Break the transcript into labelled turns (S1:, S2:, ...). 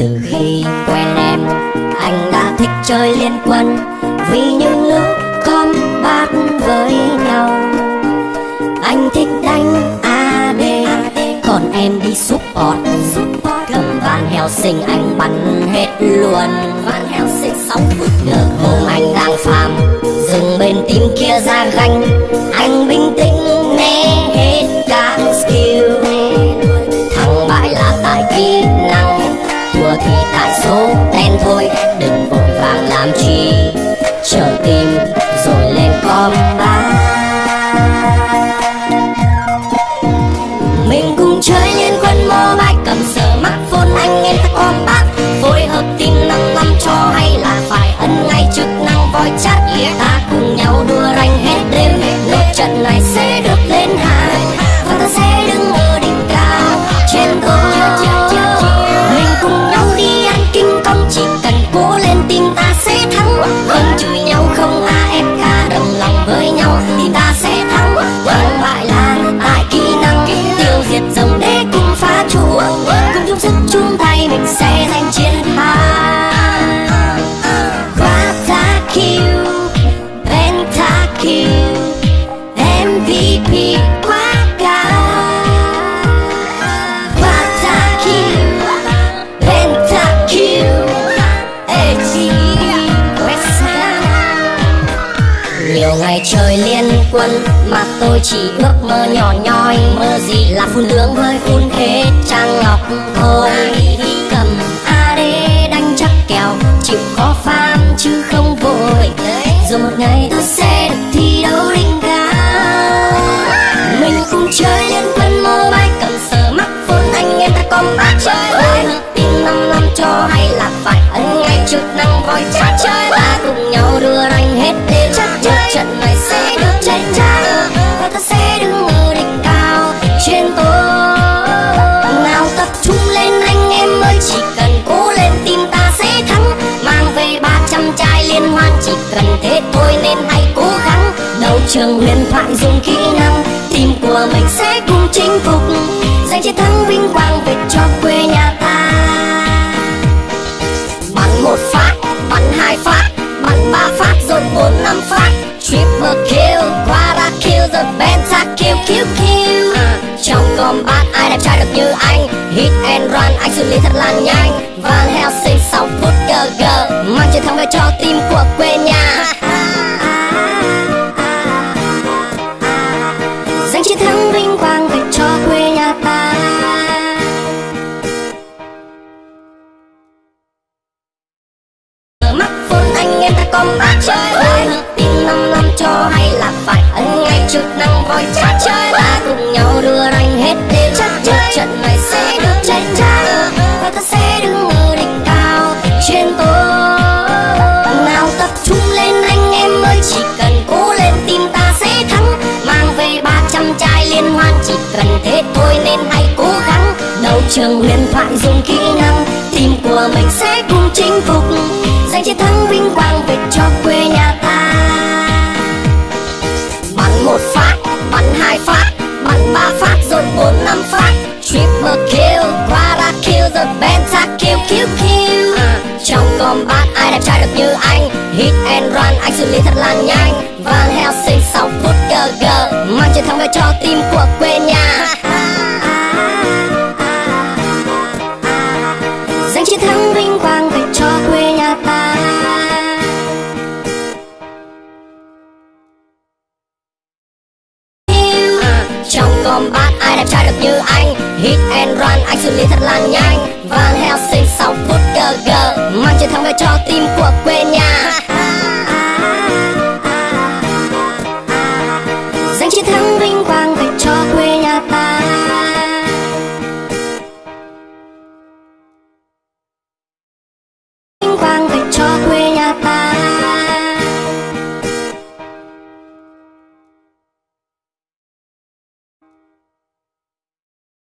S1: Từ khi quen em, Anh đã thích chơi liên quân. Vì những lúc combat với nhau, Anh thích đánh AD Còn em đi support Cầm van heo sinh anh bắn hết luôn. Van heo sinh sóng vượt ngờ hôm anh đang phàm Dừng bên tim kia ra ganh, Anh bình tĩnh. Làm chi. Chờ tìm rồi lên combat Mình cùng chơi liên quân mobile, Cầm sờ mắt phone anh em ta bác Phối hợp team năm năm cho hay là phải ân ngay chức năng voi chat Ta cùng nhau đua ranh hết đêm. Nốt trận này sẽ được lên hàng Và ta sẽ đứng ở đỉnh cao. Trên tôi Mình cùng nhau đi ăn kinh công, Chỉ cần cố lên tinh ta nhiều ngày trời liên quân, mà tôi chỉ ước mơ nhỏ nhoi. Mơ gì là phun lưỡng với phun thế trang ngọc. Thôi cầm AD đánh chắc kèo, chịu khó pham chứ không vội. Rồi một ngày tôi sẽ chút nắng năng voi chắc chơi ta cùng nhau đưa anh hết đêm một trận này sẽ được chết trang và ta sẽ đứng ở đỉnh cao trên tôi nào tập trung lên anh em ơi, chỉ cần cố lên tim ta sẽ thắng. Mang về 300 chai liên hoan, chỉ cần thế thôi nên hãy cố gắng. Đấu trường huyền thoại dùng kỹ năng tim của mình sẽ cùng chinh phục. Giành chiến thắng vinh quang về cho quê nhà. Quadra kill rồi penta kill kill kill trong combat ai đẹp trai được như anh? Hit and run anh xử lý thật là nhanh. Van Helsing 6 phút GG mang chiến thắng về cho team của quê nhà chức năng voi chắc chơi ta cùng nhau đưa anh hết đêm một trận này sẽ được chết trang và ta sẽ đứng ở đỉnh cao. Trên tôi nào tập trung lên anh em ơi, chỉ cần cố lên tim ta sẽ thắng. Mang về 300 chai liên hoan, chỉ cần thế thôi nên hãy cố gắng. Đấu trường huyền thoại dùng kỹ năng tim của mình sẽ cùng chinh phục. Giành chiến thắng vinh quang về cho hit and run, anh xử lý thật là nhanh. Van Helsing 6 phút GG mang chiến thắng về cho team của quê nhà. Giành chiến thắng vinh quang về cho quê nhà ta. À, trong combat ai đẹp trai được như anh? Hit and run, anh xử lý thật là nhanh. Van Helsing